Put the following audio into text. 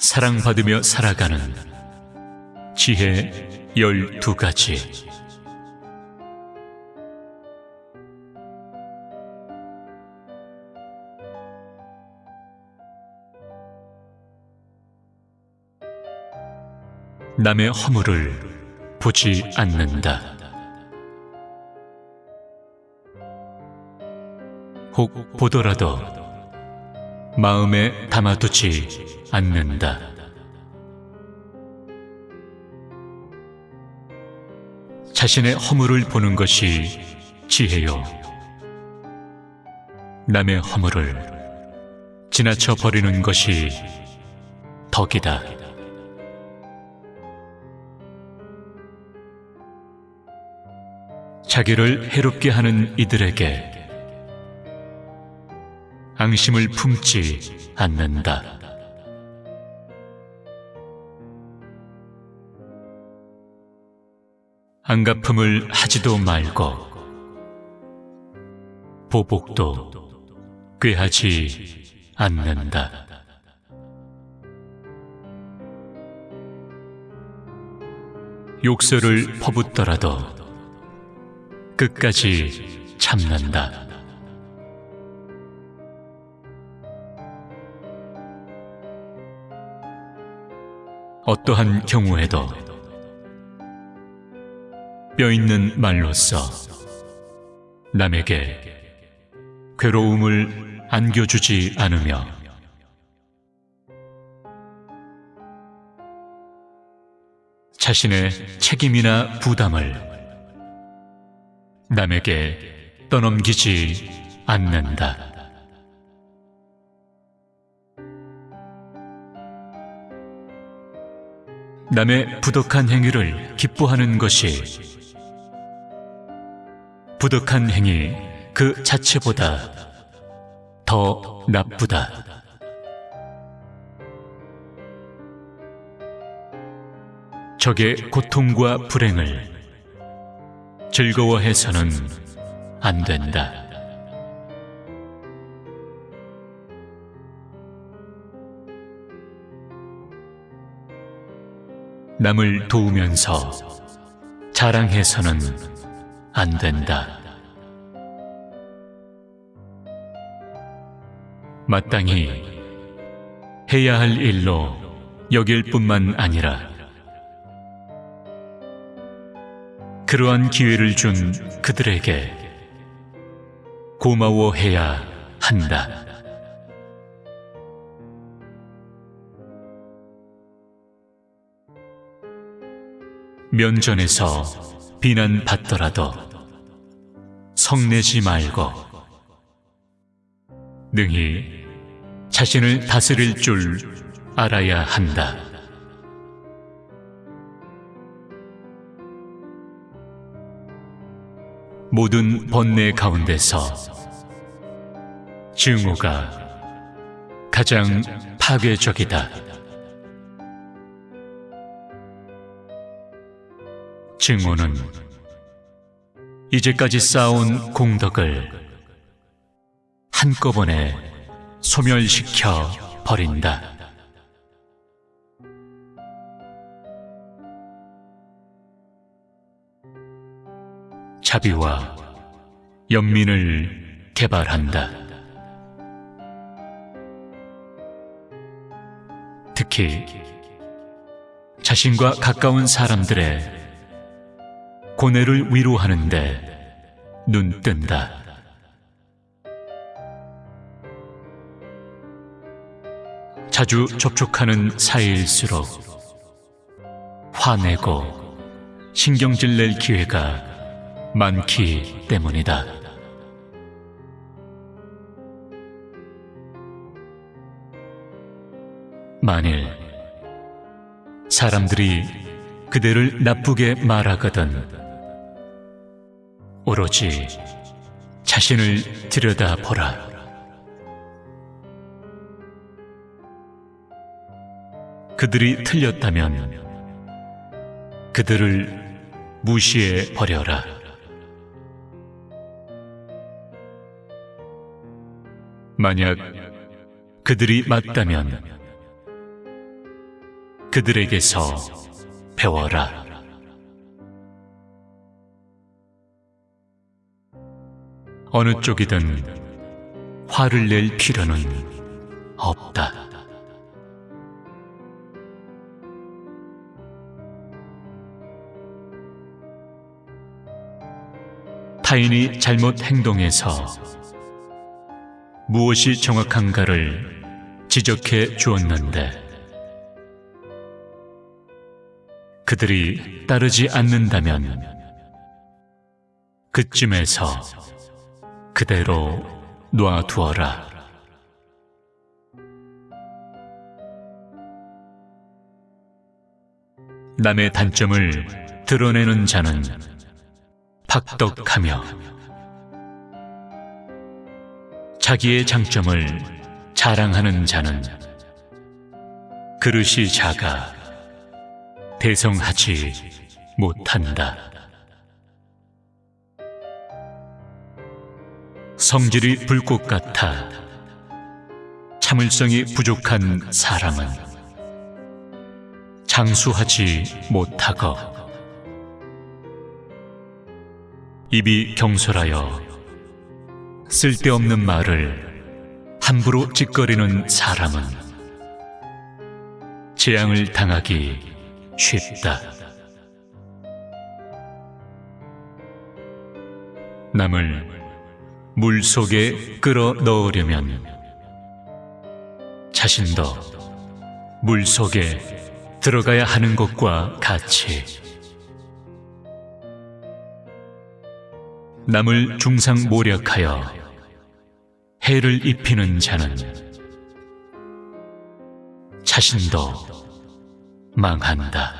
사랑받으며 살아가는 지혜 열두 가지 남의 허물을 보지 않는다. 혹 보더라도 마음에 담아두지 않는다. 자신의 허물을 보는 것이 지혜요. 남의 허물을 지나쳐 버리는 것이 덕이다. 자기를 해롭게 하는 이들에게 앙심을 품지 않는다. 안갚음을 하지도 말고 보복도 꾀하지 않는다. 욕설을 퍼붓더라도 끝까지 참는다. 어떠한 경우에도 뼈 있는 말로써 남에게 괴로움을 안겨주지 않으며 자신의 책임이나 부담을 남에게 떠넘기지 않는다. 남의 부덕한 행위를 기뻐하는 것이 부덕한 행위 그 자체보다 더 나쁘다. 적의 고통과 불행을 즐거워해서는 안 된다. 남을 도우면서 자랑해서는 안 된다. 마땅히 해야 할 일로 여길 뿐만 아니라 그러한 기회를 준 그들에게 고마워해야 한다. 면전에서 비난받더라도 성내지 말고 능히 자신을 다스릴 줄 알아야 한다. 모든 번뇌 가운데서 증오가 가장 파괴적이다. 증오는 이제까지 쌓아온 공덕을 한꺼번에 소멸시켜 버린다. 자비와 연민을 개발한다. 특히 자신과 가까운 사람들의 고뇌를 위로하는데 눈 뜬다. 자주 접촉하는 사이일수록 화내고 신경질 낼 기회가 많기 때문이다. 만일 사람들이 그대를 나쁘게 말하거든 오로지 자신을 들여다보라. 그들이 틀렸다면 그들을 무시해 버려라. 만약 그들이 맞다면 그들에게서 배워라. 어느 쪽이든 화를 낼 필요는 없다. 타인이 잘못 행동해서 무엇이 정확한가를 지적해 주었는데 그들이 따르지 않는다면 그쯤에서 그대로 놔두어라. 남의 단점을 드러내는 자는 박덕하며 자기의 장점을 자랑하는 자는 그릇이 작아 대성하지 못한다. 성질이 불꽃 같아 참을성이 부족한 사람은 장수하지 못하고 입이 경솔하여 쓸데없는 말을 함부로 찌꺼리는 사람은 재앙을 당하기 쉽다. 남을 물 속에 끌어 넣으려면 자신도 물 속에 들어가야 하는 것과 같이 남을 중상 모략하여 해를 입히는 자는 자신도 망한다.